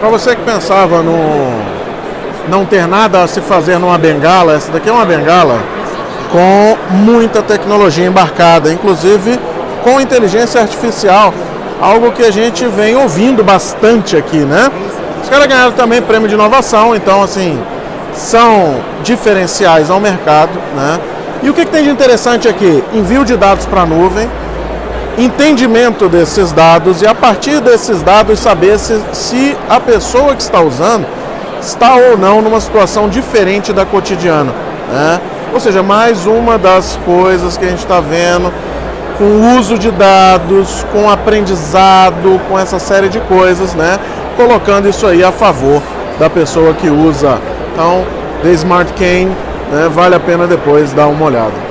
Para você que pensava no não ter nada a se fazer numa bengala, essa daqui é uma bengala com muita tecnologia embarcada, inclusive com inteligência artificial, algo que a gente vem ouvindo bastante aqui, né? Os caras ganharam também prêmio de inovação, então assim, são diferenciais ao mercado, né? E o que, que tem de interessante aqui? Envio de dados para a nuvem, entendimento desses dados e a partir desses dados saber se, se a pessoa que está usando está ou não numa situação diferente da cotidiana. Né? Ou seja, mais uma das coisas que a gente está vendo com o uso de dados, com aprendizado, com essa série de coisas, né? colocando isso aí a favor da pessoa que usa. Então, The Smart Cane, né? vale a pena depois dar uma olhada.